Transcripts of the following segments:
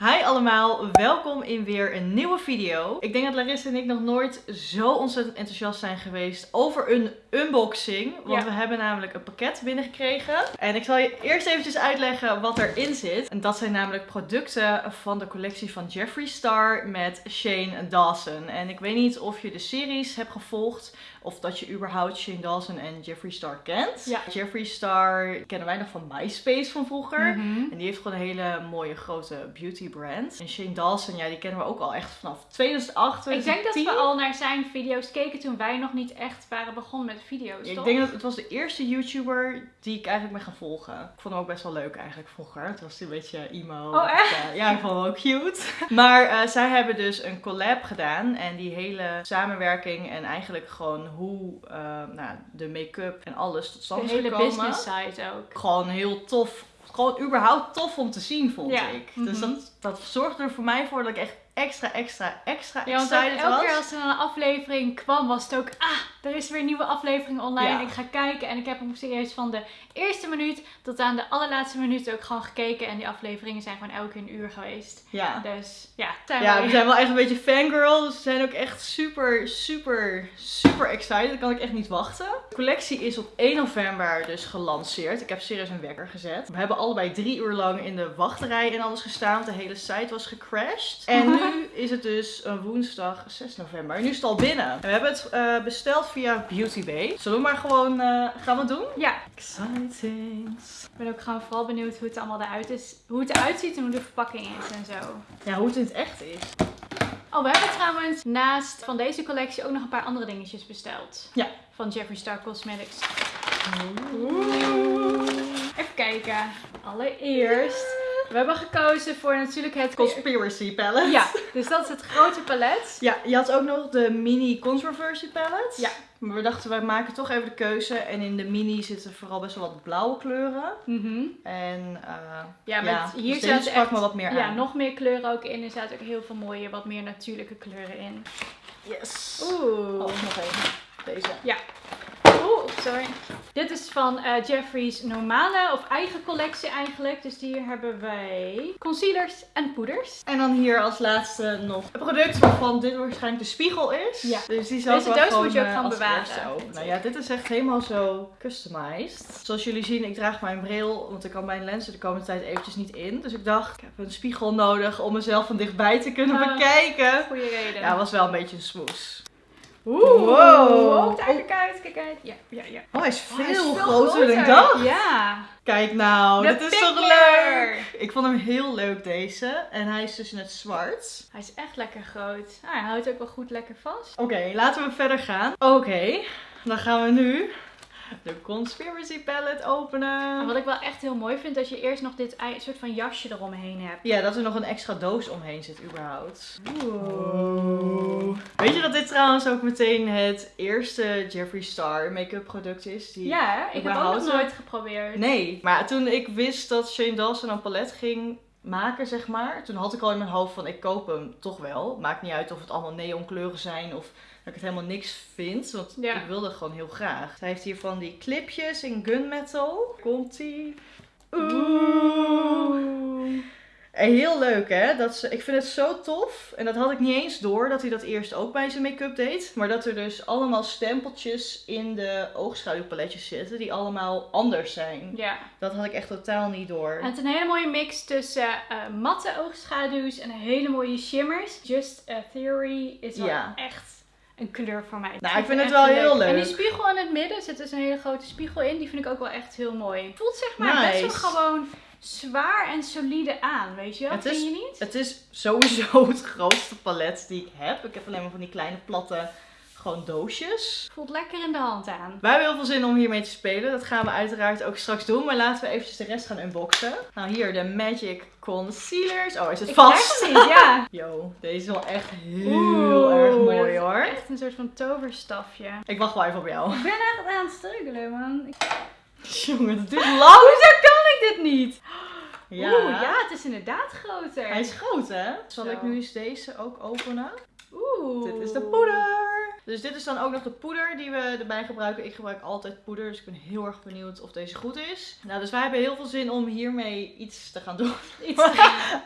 Hi allemaal, welkom in weer een nieuwe video. Ik denk dat Larissa en ik nog nooit zo ontzettend enthousiast zijn geweest over een unboxing. Want Ja. we hebben namelijk een pakket binnengekregen. En ik zal je eerst eventjes uitleggen wat erin zit. En dat zijn namelijk producten van de collectie van Jeffree Star met Shane Dawson. En ik weet niet of je de series hebt gevolgd of dat je überhaupt Shane Dawson en Jeffree Star kent. Ja. Jeffree Star kennen wij nog van MySpace van vroeger. Mhm. En die heeft gewoon een hele mooie grote beauty brand. En Shane Dawson, ja, die kennen we ook al echt vanaf 2008, Ik denk dat 2010. we al naar zijn video's keken toen wij nog niet echt waren begonnen met video's, Ik toch? denk dat het was de eerste YouTuber die ik eigenlijk ben gaan volgen. Ik vond hem ook best wel leuk eigenlijk vroeger. Het was een beetje emo. Oh, echt? Ja, ik vond hem ook cute. Maar eh, zij hebben dus een collab gedaan. En die hele samenwerking en eigenlijk gewoon hoe eh, nou, de make-up en alles tot stand De is hele gekomen. business side ook. gewoon heel tof. Gewoon überhaupt tof om te zien, vond Ja. ik. Dus Mhm. dat, dat zorgde er voor mij voor dat ik echt extra, extra, extra Ja, want excited elke was. keer als er een aflevering kwam, was het ook, ah, er is weer een nieuwe aflevering online. Ja. Ik ga kijken en ik heb hem serieus van de eerste minuut tot aan de allerlaatste minuut ook gewoon gekeken. En die afleveringen zijn gewoon elke keer een uur geweest. Ja. Dus ja, zijn Ja, we zijn wel echt een beetje fangirl. Dus we zijn ook echt super, super, super excited. Dat kan ik echt niet wachten. De collectie is op 1 november dus gelanceerd. Ik heb serieus een wekker gezet. We hebben allebei drie uur lang in de wachtrij en alles gestaan. want De hele site was gecrashed. En nu is het dus een woensdag 6 november. En nu is het al binnen. En we hebben het eh, besteld via Beauty Bay. Zullen we maar gewoon, eh, gaan we het doen? Ja, Exciting. ik ben ook gewoon vooral benieuwd hoe het allemaal eruit is. Hoe het eruit ziet en hoe de verpakking is en zo. Ja, hoe het in het echt is. Oh, we hebben trouwens naast van deze collectie ook nog een paar andere dingetjes besteld. Ja. Van Jeffree Star Cosmetics. Even kijken. Allereerst, we hebben gekozen voor natuurlijk het... Conspiracy palette. Ja, dus dat is het grote palet. Ja, je had ook nog de mini controversy palette. Ja. Maar we dachten, wij maken toch even de keuze. En in de mini zitten vooral best wel wat blauwe kleuren. Mhm. En eh, Ja, maar ja, dus hier zaten sprak echt me wat meer ja, aan. nog meer kleuren ook in. Er zaten ook heel veel mooie, wat meer natuurlijke kleuren in. Yes. Oeh. Oh, nog even. Deze. Oeh, sorry. Dit is van eh, Jeffree's normale of eigen collectie eigenlijk. Dus hier hebben wij concealers en poeders. En dan hier als laatste nog een product waarvan dit waarschijnlijk de spiegel is. Ja. Dus die zal Deze doos moet je ook eh, als bewaren, Nou ja, dit is echt helemaal zo customized. Zoals jullie zien, ik draag mijn bril, want ik kan mijn lenzen de komende tijd eventjes niet in. Dus ik dacht, ik heb een spiegel nodig om mezelf van dichtbij te kunnen bekijken. Goeie reden. Ja, was wel een beetje een smoes. Oeh. Wow. Daar, kijk uit, kijk uit. Ja, ja, ja. Oh, hij is Oh, veel, hij is veel groter dan ik dacht. Ja. Kijk nou, De dit is toch leuk? Ik vond hem heel leuk deze. En hij is dus in het zwart. Hij is echt lekker groot. Ah, hij houdt ook wel goed lekker vast. Oké, laten we verder gaan. Oké, dan gaan we nu de Conspiracy Palette openen. En wat ik wel echt heel mooi vind, dat je eerst nog dit soort van jasje eromheen hebt. Ja, dat er nog een extra doos omheen zit überhaupt. Oeh. Weet je dat dit trouwens ook meteen het eerste Jeffree Star make-up product is? Die... Ja, ik heb ook nog nooit geprobeerd. Nee, maar toen ik wist dat Shane Dawson een palet ging maken, zeg maar. Toen had ik al in mijn hoofd van ik koop hem toch wel. Maakt niet uit of het allemaal neonkleuren zijn of dat ik het helemaal niks vind. Want Ja. ik wilde gewoon heel graag. Hij heeft hier van die clipjes in gunmetal. Komt ie. Oeh. En heel leuk hè. Dat ze, ik vind het zo tof. En dat had ik niet eens door dat hij dat eerst ook bij zijn make-up deed. Maar dat er dus allemaal stempeltjes in de oogschaduwpaletjes zitten. Die allemaal anders zijn. Ja. Dat had ik echt totaal niet door. En het is een hele mooie mix tussen eh, matte oogschaduws en hele mooie shimmers. Just a Theory is wel Ja. echt een kleur voor mij. Nou, ik vind het wel heel leuk. En die spiegel in het midden zit dus een hele grote spiegel in. Die vind ik ook wel echt heel mooi. Het voelt zeg maar best wel gewoon zwaar en solide aan, weet je wel? Het Vind is- je niet? Het is sowieso het grootste palet die ik heb. Ik heb alleen maar van die kleine platte gewoon doosjes. Voelt lekker in de hand aan. Wij hebben heel veel zin om hiermee te spelen. Dat gaan we uiteraard ook straks doen. Maar laten we eventjes de rest gaan unboxen. Nou, hier de Magic Concealers. Oh, is het Ik vast? niet, ja. Yo, deze is wel echt heel Oeh, erg mooi hoor. Echt een soort van toverstafje. Ik wacht wel even op jou. Ik ben echt aan het struggelen, man. Ik- Jongen, dat duurt lang. Hoezo kan ik dit niet? Ja. Oeh, ja, het is inderdaad groter. Hij is groot hè? Zal Zo. ik nu eens deze ook openen? Oeh. Dit is de poeder. Dus dit is dan ook nog de poeder die we erbij gebruiken. Ik gebruik altijd poeder, dus ik ben heel erg benieuwd of deze goed is. Nou, dus wij hebben heel veel zin om hiermee iets te gaan doen. Iets te-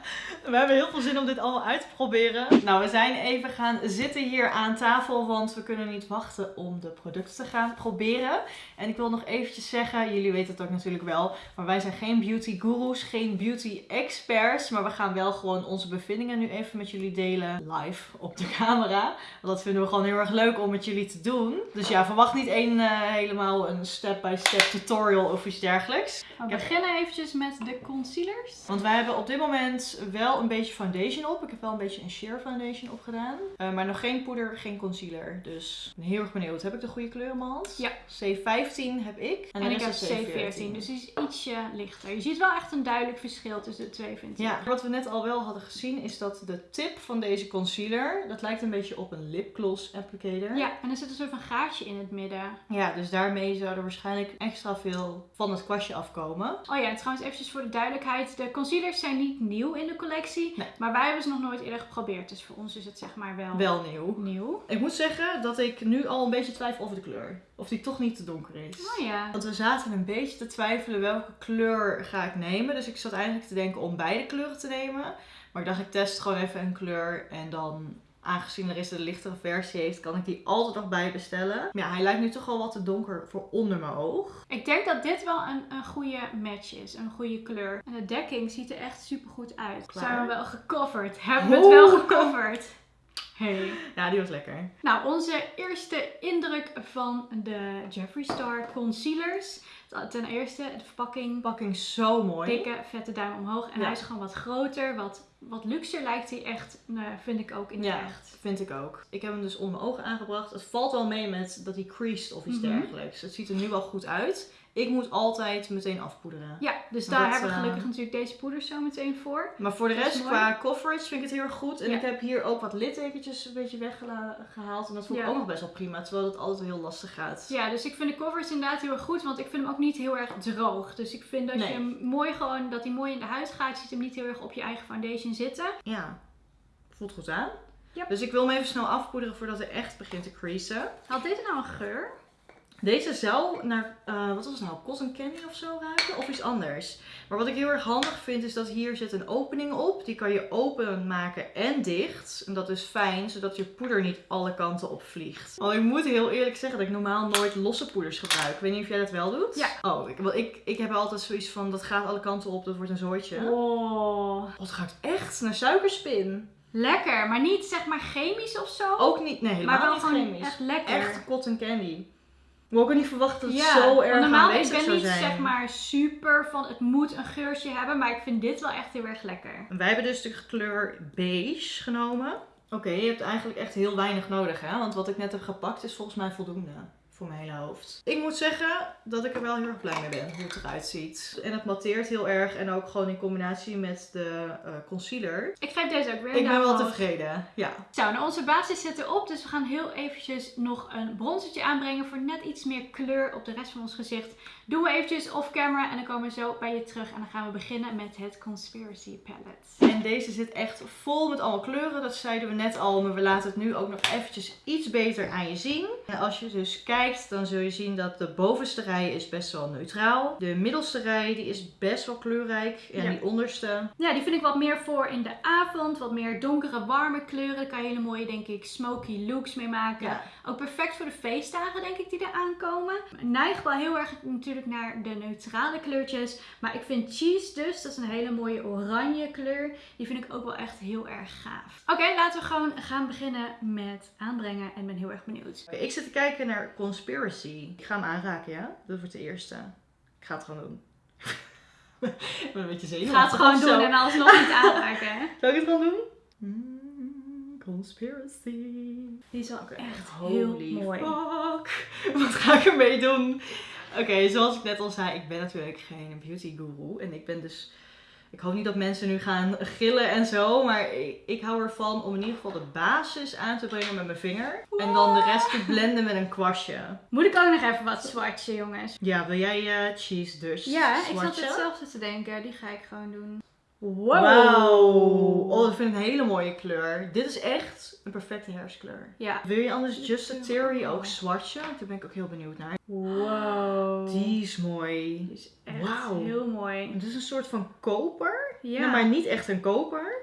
We hebben heel veel zin om dit allemaal uit te proberen. Nou, we zijn even gaan zitten hier aan tafel, want we kunnen niet wachten om de producten te gaan proberen. En ik wil nog eventjes zeggen, jullie weten het ook natuurlijk wel, maar wij zijn geen beauty gurus, geen beauty experts, maar we gaan wel gewoon onze bevindingen nu even met jullie delen live op de camera. Want dat vinden we gewoon heel erg leuk om met jullie te doen. Dus ja, verwacht niet één eh, helemaal een step-by-step tutorial of iets dergelijks. We beginnen eventjes met de concealers. Want wij hebben op dit moment wel een beetje foundation op. Ik heb wel een beetje een sheer foundation opgedaan. Uh, maar nog geen poeder, geen concealer. Dus ik ben heel erg benieuwd. Heb ik de goede kleur in mijn hand? Ja. C15 heb ik. En, ik heb rest is C14, dus die is ietsje lichter. Je ziet wel echt een duidelijk verschil tussen de twee, vind ik. Ja, wat we net al wel hadden gezien is dat de tip van deze concealer, dat lijkt een beetje op een lipgloss applicator. Ja, en er zit een soort van gaatje in het midden. Ja, dus daarmee zou er waarschijnlijk extra veel van het kwastje afkomen. Oh ja, en trouwens eventjes voor de duidelijkheid. De concealers zijn niet nieuw in de collectie. Nee. Maar wij hebben ze nog nooit eerder geprobeerd. Dus voor ons is het zeg maar wel, Wel nieuw. nieuw. Ik moet zeggen dat ik nu al een beetje twijfel over de kleur. Of die toch niet te donker is. Oh ja. Want we zaten een beetje te twijfelen welke kleur ga ik nemen. Dus ik zat eigenlijk te denken om beide kleuren te nemen. Maar ik dacht ik test gewoon even een kleur. En dan, aangezien er is de lichtere versie heeft, kan ik die altijd nog bij bestellen. Maar ja, hij lijkt nu toch al wat te donker voor onder mijn oog. Ik denk dat dit wel een, een goede match is. Een goede kleur. En de dekking ziet er echt super goed uit. Klaar. Zijn we wel gecoverd? Hebben we het wel gecoverd? Hey. Ja, die was lekker. Nou, onze eerste indruk van de Jeffree Star concealers. Ten eerste, de verpakking. Verpakking zo mooi. Dikke, vette duim omhoog. En Ja. hij is gewoon wat groter, wat, wat luxer lijkt hij echt. Nou, vind ik ook in het Ja, echt. vind ik ook. Ik heb hem dus onder mijn ogen aangebracht. Het valt wel mee met dat hij creased of iets Mhm. dergelijks. Het ziet er nu wel goed uit. Ik moet altijd meteen afpoederen. Ja, dus daar dat, hebben we eh, gelukkig natuurlijk deze poeders zo meteen voor. Maar voor de rest, qua coverage, vind ik het heel erg goed. En Ja. ik heb hier ook wat littekentjes een beetje weggehaald. En dat vond ik Ja. ook nog best wel prima. Terwijl het altijd heel lastig gaat. Ja, dus ik vind de covers inderdaad heel erg goed, want ik vind hem ook niet heel erg droog. Dus ik vind dat Nee. je hem mooi gewoon, dat hij mooi in de huid gaat. Je ziet hem niet heel erg op je eigen foundation zitten. Ja. Voelt goed aan. Dus ik wil hem even snel afpoederen voordat hij echt begint te creasen. Had dit nou een geur? Deze zou naar, eh, wat was het nou, cotton candy of zo ruiken? Of iets anders. Maar wat ik heel erg handig vind is dat hier zit een opening op. Die kan je open maken en dicht. En dat is fijn, zodat je poeder niet alle kanten op vliegt. Oh, ik moet heel eerlijk zeggen dat ik normaal nooit losse poeders gebruik. Ik weet niet of jij dat wel doet. Ja. Oh, ik, wel, ik, ik heb altijd zoiets van, dat gaat alle kanten op, dat wordt een zooitje. Oh, Oh, het ruikt echt naar suikerspin. lekker. Maar niet zeg maar chemisch of zo. Ook niet, nee, helemaal maar wel niet chemisch. echt lekker. Echt cotton candy. Ik had ook niet verwacht dat het Ja, zo erg normaal, ik aanwezig ben zou niet zijn. zeg maar super van het moet een geurtje hebben, maar ik vind dit wel echt heel erg lekker. Wij hebben dus de kleur beige genomen. Oké, je hebt eigenlijk echt heel weinig nodig, hè? Want wat ik net heb gepakt is volgens mij voldoende voor mijn hele hoofd. Ik moet zeggen dat ik er wel heel erg blij mee ben hoe het eruit ziet. En het matteert heel erg en ook gewoon in combinatie met de eh, concealer. Ik geef deze ook weer Ik ben wel tevreden. Ja. Zo, nou onze basis zit erop, dus we gaan heel eventjes nog een bronzertje aanbrengen voor net iets meer kleur op de rest van ons gezicht. Doen we eventjes off camera en dan komen we zo bij je terug en dan gaan we beginnen met het Conspiracy Palette. En deze zit echt vol met allemaal kleuren. Dat zeiden we net al, maar we laten het nu ook nog eventjes iets beter aan je zien. En als je dus kijkt, dan zul je zien dat de bovenste rij is best wel neutraal. De middelste rij die is best wel kleurrijk. En Ja. die onderste, Ja, die vind ik wat meer voor in de avond, wat meer donkere, warme kleuren. Daar kan je hele mooie, denk ik, smoky looks mee maken. ja, Ook perfect voor de feestdagen, denk ik, die er aankomen. Ik neig wel heel erg natuurlijk naar de neutrale kleurtjes. Maar ik vind cheese dus, dat is een hele mooie oranje kleur. Die vind ik ook wel echt heel erg gaaf. Oké, laten we gewoon gaan beginnen met aanbrengen. En ben heel erg benieuwd. Ik zit te kijken naar Conspiracy. Ik ga hem aanraken, ja? Dat wordt de eerste. Ik ga het gewoon doen. ik ben een beetje Ik zenuwachtig. ga het gewoon doen zo. en alsnog niet aanraken. hè. Zal ik het gewoon doen? Mm, conspiracy. Die is wel echt holy heel mooi. fuck. Wat ga ik ermee doen? Oké, zoals ik net al zei, ik ben natuurlijk geen beauty guru. En ik ben dus... Ik hoop niet dat mensen nu gaan gillen en zo. Maar ik, hou ervan om in ieder geval de basis aan te brengen met mijn vinger. En dan de rest te blenden met een kwastje. Moet ik ook nog even wat swatchen, jongens? Ja, wil jij eh, cheese dus Ja, ik zat hetzelfde te denken. Die ga ik gewoon doen. Wow. Oh, dat vind ik een hele mooie kleur. Dit is echt een perfecte herfstkleur. Ja. Wil je anders Just a Theory ook swatchen? Daar ben ik ook heel benieuwd naar. Wow. Die is mooi. Die is echt heel mooi. Het is een soort van koper. Ja. Nou, maar niet echt een koper.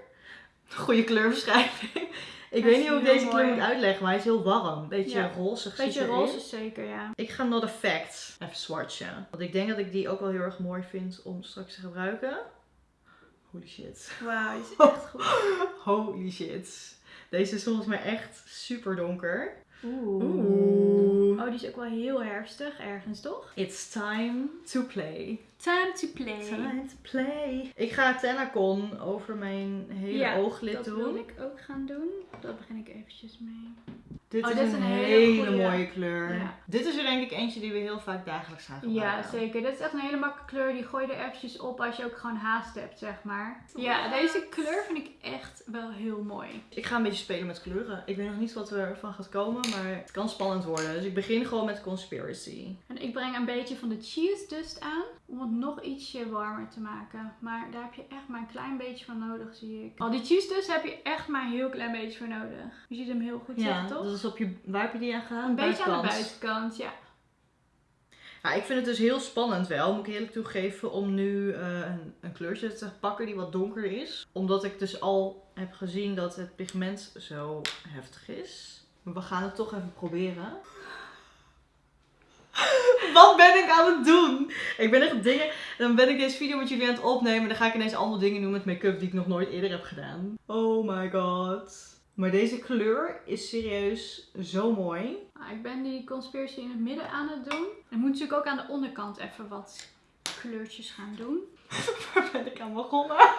Goede kleurbeschrijving. Ik weet niet hoe ik deze kleur moet uitleggen, maar hij is heel warm. Beetje Ja. zit Beetje roze zeker, ja. Ik ga Not Effect even swatchen. Want ik denk dat ik die ook wel heel erg mooi vind om straks te gebruiken. Holy shit. Wauw, is echt goed. Holy shit. Deze is volgens mij echt super donker. Oeh. Oeh. Oh, die is ook wel heel herfstig ergens, toch? It's time to play. Time to play. Time to play. Ik ga Tenacon over mijn hele Ja, ooglid dat doen. wil ik ook gaan doen. Dat begin ik eventjes mee. Dit Oh, is dit is een, een hele, mooie kleur. Ja. Dit is er denk ik eentje die we heel vaak dagelijks gaan gebruiken. Ja, zeker. Dit is echt een hele makkelijke kleur. Die gooi je er eventjes op als je ook gewoon haast hebt, zeg maar. Ja, deze kleur vind ik echt wel heel mooi. Ik ga een beetje spelen met kleuren. Ik weet nog niet wat ervan gaat komen, maar het kan spannend worden. Dus ik begin gewoon met Conspiracy. En ik breng een beetje van de cheese dust aan. Om het nog ietsje warmer te maken. Maar daar heb je echt maar een klein beetje van nodig, zie ik. Oh, die cheese dust heb je echt maar een heel klein beetje voor nodig. Je ziet hem heel goed Ja, zitten, toch? dat is op je, waar heb je die aan gedaan? Een beetje aan de Buitenkant. buitenkant, ja. Ja, ik vind het dus heel spannend wel, moet ik eerlijk toegeven, om nu eh, een, een kleurtje te pakken die wat donker is. Omdat ik dus al heb gezien dat het pigment zo heftig is. Maar we gaan het toch even proberen. Wat ben ik aan het doen? Ik ben echt dingen. Dan ben ik deze video met jullie aan het opnemen. En dan ga ik ineens allemaal dingen doen met make-up die ik nog nooit eerder heb gedaan. Oh my god. Maar deze kleur is serieus zo mooi. Nou, ik ben die conspiracy in het midden aan het doen. Ik moet natuurlijk ook aan de onderkant even wat kleurtjes gaan doen. Waar ben ik aan begonnen?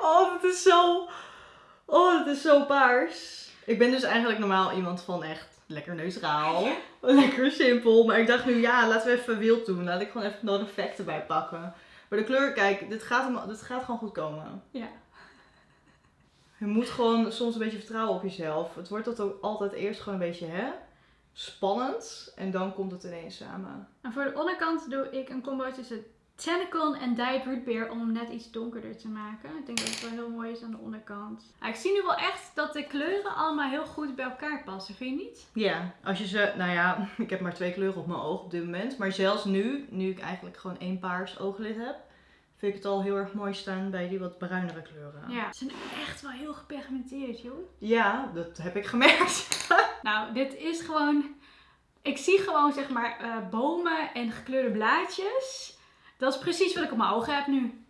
Oh, dit is zo. Oh, dit is zo paars. Ik ben dus eigenlijk normaal iemand van echt lekker neutraal. Lekker simpel. Maar ik dacht nu, ja, laten we even wild doen. Laat ik gewoon even non effect erbij pakken. Maar de kleur, kijk, dit gaat, hem- dit gaat gewoon goed komen. Ja. Je moet gewoon soms een beetje vertrouwen op jezelf. Het wordt dat ook altijd eerst gewoon een beetje, hè? Spannend. En dan komt het ineens samen. En voor de onderkant doe ik een combo tussen Tentacon en Dyed Root Beer om hem net iets donkerder te maken. Ik denk dat het wel heel mooi is aan de onderkant. Ik zie nu wel echt dat de kleuren allemaal heel goed bij elkaar passen, vind je niet? Ja, als je ze, nou ja, ik heb maar twee kleuren op mijn oog op dit moment. Maar zelfs nu, nu ik eigenlijk gewoon één paars ooglid heb, vind ik het al heel erg mooi staan bij die wat bruinere kleuren. Ja. Ze zijn echt wel heel gepigmenteerd, joh. Ja, dat heb ik gemerkt. Nou, dit is gewoon... Ik zie gewoon, zeg maar, eh, bomen en gekleurde blaadjes. Dat is precies wat ik op mijn ogen heb nu.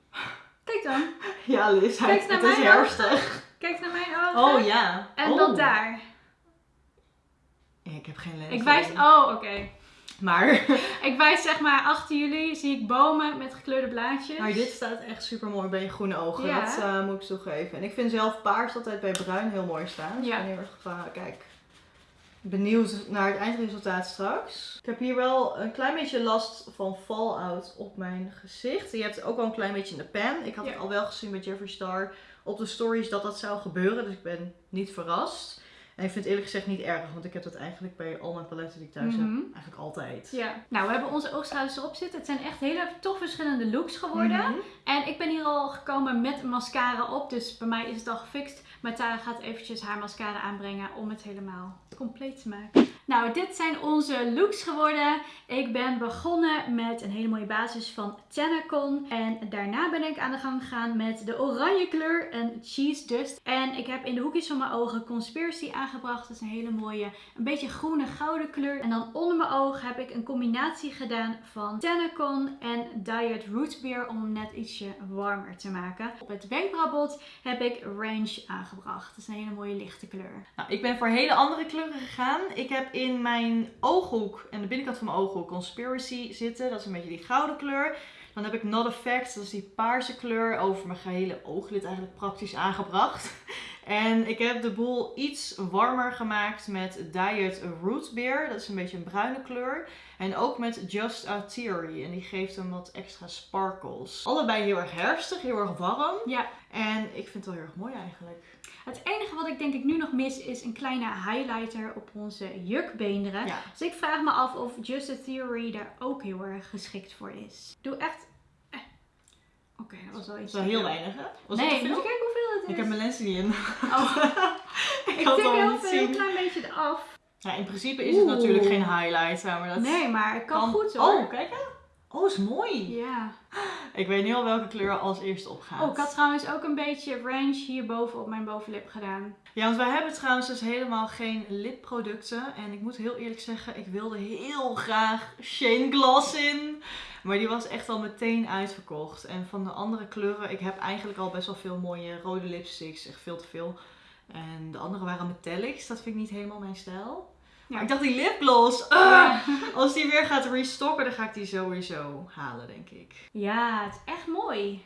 Kijk dan. Ja, Liz, Kijk het, naar is mijn herfstig. Kijk naar mijn ogen. Oh ja. En oh. dan daar. Ik heb geen lens. Ik wijs... Oh, oké. Maar, Ik wijs zeg maar achter jullie zie ik bomen met gekleurde blaadjes. maar dit staat echt super mooi bij je groene ogen. Ja. Dat eh, moet ik toegeven. En ik vind zelf paars altijd bij bruin heel mooi staan. Dus Ja. ik ben heel erg eh, kijk, benieuwd naar het eindresultaat straks. Ik heb hier wel een klein beetje last van fallout op mijn gezicht. Je hebt het ook wel een klein beetje in de pen. Ik had Ja. het al wel gezien bij Jeffree Star op de stories dat dat zou gebeuren. Dus ik ben niet verrast. En ik vind het eerlijk gezegd niet erg, want ik heb dat eigenlijk bij al mijn paletten die ik thuis Mhm. heb eigenlijk altijd. Ja. Nou, we hebben onze oogstralers erop zitten. Het zijn echt hele toch verschillende looks geworden. Mhm. En ik ben hier al gekomen met mascara op. Dus bij mij is het al gefixt. Maar Tara gaat eventjes haar mascara aanbrengen om het helemaal compleet te maken. Nou, dit zijn onze looks geworden. Ik ben begonnen met een hele mooie basis van Tenacon. En daarna ben ik aan de gang gegaan met de oranje kleur en Cheese Dust. En ik heb in de hoekjes van mijn ogen Conspiracy aangebracht. Dat is een hele mooie, een beetje groene gouden kleur. En dan onder mijn oog heb ik een combinatie gedaan van Tenacon en Diet Root Beer om hem net ietsje warmer te maken. Op het wenkbrauwbot heb ik Range aangebracht. Dat is een hele mooie lichte kleur. Nou, ik ben voor hele andere kleuren Ik heb in mijn ooghoek en de binnenkant van mijn ooghoek Conspiracy zitten. Dat is een beetje die gouden kleur. Dan heb ik Not Effect, dat is die paarse kleur, over mijn gehele ooglid eigenlijk praktisch aangebracht. En ik heb de boel iets warmer gemaakt met Diet Root Beer. Dat is een beetje een bruine kleur. En ook met Just a Theory. En die geeft hem wat extra sparkles. Allebei heel erg herfstig, heel erg warm. Ja. En ik vind het wel heel erg mooi eigenlijk. Het enige wat ik denk ik nu nog mis is een kleine highlighter op onze jukbeenderen. Ja. Dus ik vraag me af of Just a Theory daar ook heel erg geschikt voor is. Doe echt Oké, dat was wel Dat iets. is wel heel weinig, hè? Was nee, dat moet? Ik heb mijn lenzen niet in. Oh. ik het tik heel heel klein beetje eraf. Ja, in principe is het natuurlijk geen highlight, maar dat Nee, maar het kan, goed hoor. Oh, kijk hè. Oh, is mooi. Ja. Ik weet nu al welke kleur als eerste opgaat. Oh, ik had trouwens ook een beetje range hierboven op mijn bovenlip gedaan. Ja, want wij hebben trouwens dus helemaal geen lipproducten. En ik moet heel eerlijk zeggen, ik wilde heel graag Shane Gloss in. Maar die was echt al meteen uitverkocht. En van de andere kleuren, ik heb eigenlijk al best wel veel mooie rode lipsticks. Echt veel te veel. En de andere waren metallics. Dat vind ik niet helemaal mijn stijl. Maar ik dacht die lipgloss, Ja. als die weer gaat restocken, dan ga ik die sowieso halen, denk ik. ja, het is echt mooi.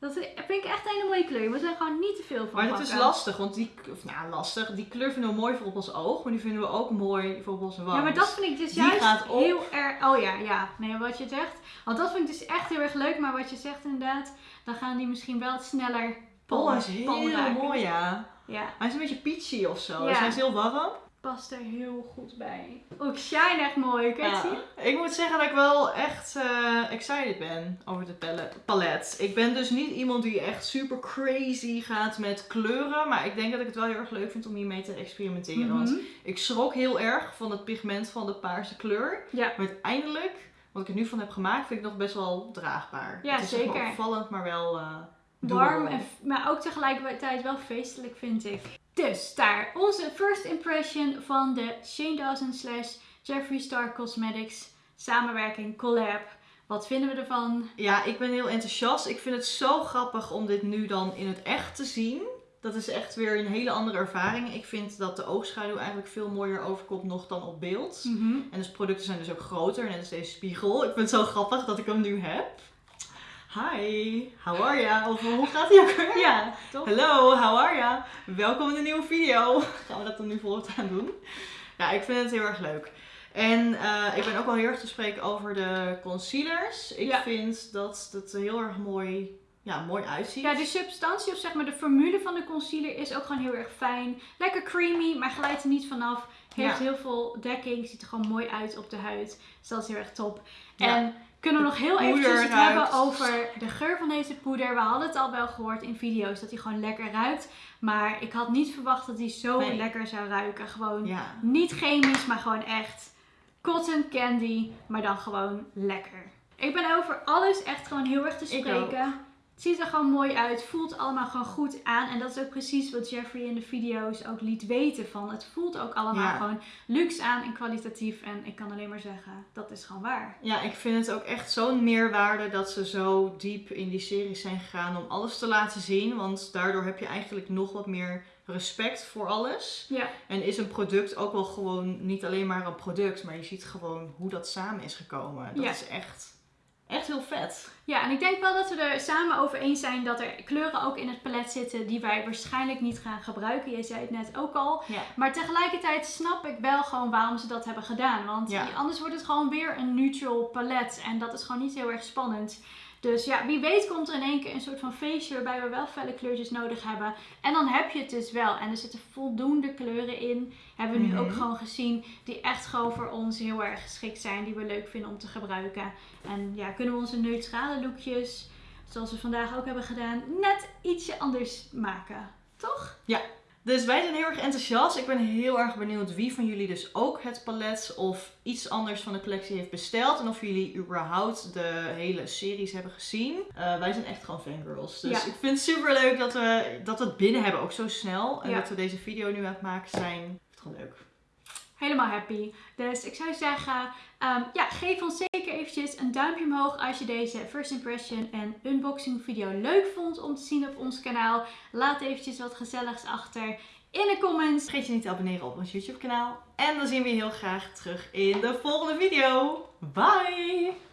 Dat vind ik echt een hele mooie kleur. Je moet er gewoon niet te veel van Maar dat is lastig, want die, of, nou, lastig, die kleur vinden we mooi voor op ons oog, maar die vinden we ook mooi voor op onze wang. Ja, maar dat vind ik dus Die juist heel erg... Oh ja, ja. Nee, wat je zegt. Want dat vind ik dus echt heel erg leuk. Maar wat je zegt inderdaad, dan gaan die misschien wel sneller Oh, hij is heel mooi, ja. Ja, Hij is een beetje peachy of zo, Ja. dus hij is heel warm. Past er heel goed bij. Ik shine echt mooi. Je het zien? Ik moet zeggen dat ik wel echt eh, excited ben over het palet. Ik ben dus niet iemand die echt super crazy gaat met kleuren, maar ik denk dat ik het wel heel erg leuk vind om hiermee te experimenteren. Want Mhm. ik schrok heel erg van het pigment van de paarse kleur. Ja. Maar uiteindelijk, wat ik er nu van heb gemaakt, vind ik nog best wel draagbaar. Ja, het is zeker. opvallend, maar wel eh Warm, en, maar ook tegelijkertijd wel feestelijk vind ik. Dus daar, onze first impression van de Shane Dawson slash Jeffree Star Cosmetics samenwerking collab. Wat vinden we ervan? Ja, ik ben heel enthousiast. Ik vind het zo grappig om dit nu dan in het echt te zien. Dat is echt weer een hele andere ervaring. Ik vind dat de oogschaduw eigenlijk veel mooier overkomt nog dan op beeld. En dus producten zijn dus ook groter, net als deze spiegel. Ik vind het zo grappig dat ik hem nu heb. Hi, how are ya? Of hoe gaat ie ook weer? Ja, toch? Hallo, how are ya? Welkom in een nieuwe video. Gaan we dat dan nu voortaan doen? Ja, ik vind het heel erg leuk. En eh, ik ben ook wel heel erg te spreken over de concealers. Ik Ja. vind dat het er heel erg mooi, ja, mooi uitziet. Ja, de substantie of zeg maar de formule van de concealer is ook gewoon heel erg fijn. Lekker creamy, maar glijdt er niet vanaf. Heeft Ja. heel veel dekking, ziet er gewoon mooi uit op de huid. Dus dat is heel erg top. Ja. En kunnen we nog heel eventjes het ruikt. hebben over de geur van deze poeder. We hadden het al wel gehoord in video's dat hij gewoon lekker ruikt. Maar ik had niet verwacht dat hij zo Nee. lekker zou ruiken. Gewoon Ja. niet chemisch, maar gewoon echt cotton candy, maar dan gewoon lekker. Ik ben over alles echt gewoon heel erg te spreken. Het ziet er gewoon mooi uit, voelt allemaal gewoon goed aan. En dat is ook precies wat Jeffrey in de video's ook liet weten van. Het voelt ook allemaal Ja. gewoon luxe aan en kwalitatief. En ik kan alleen maar zeggen, dat is gewoon waar. Ja, ik vind het ook echt zo'n meerwaarde dat ze zo diep in die series zijn gegaan om alles te laten zien. Want daardoor heb je eigenlijk nog wat meer respect voor alles. Ja, En is een product ook wel gewoon niet alleen maar een product, maar je ziet gewoon hoe dat samen is gekomen. Dat Ja. is echt, echt heel vet. ja, en ik denk wel dat we er samen over eens zijn dat er kleuren ook in het palet zitten die wij waarschijnlijk niet gaan gebruiken. Jij zei het net ook al. Ja. Maar tegelijkertijd snap ik wel gewoon waarom ze dat hebben gedaan. Want Ja. anders wordt het gewoon weer een neutral palet. En dat is gewoon niet heel erg spannend. Dus ja, wie weet komt er in één keer een soort van feestje waarbij we wel felle kleurtjes nodig hebben. En dan heb je het dus wel. En er zitten voldoende kleuren in. Hebben we nu Mhm. ook gewoon gezien. Die echt gewoon voor ons heel erg geschikt zijn. Die we leuk vinden om te gebruiken. En ja, kunnen we onze neutrale lookjes, zoals we vandaag ook hebben gedaan, net ietsje anders maken. Toch? Dus wij zijn heel erg enthousiast. Ik ben heel erg benieuwd wie van jullie dus ook het palet of iets anders van de collectie heeft besteld. En of jullie überhaupt de hele series hebben gezien. Eh, wij zijn echt gewoon fangirls. Dus Ja. ik vind het super leuk dat we, dat we het binnen hebben, ook zo snel. En Ja. dat we deze video nu aan het maken zijn. Ik vind het gewoon leuk. Helemaal happy. Dus ik zou zeggen, ehm, ja, geef ons zeker eventjes een duimpje omhoog als je deze first impression en unboxing video leuk vond om te zien op ons kanaal. Laat eventjes wat gezelligs achter in de comments. Vergeet je niet te abonneren op ons YouTube kanaal. En dan zien we je heel graag terug in de volgende video. Bye!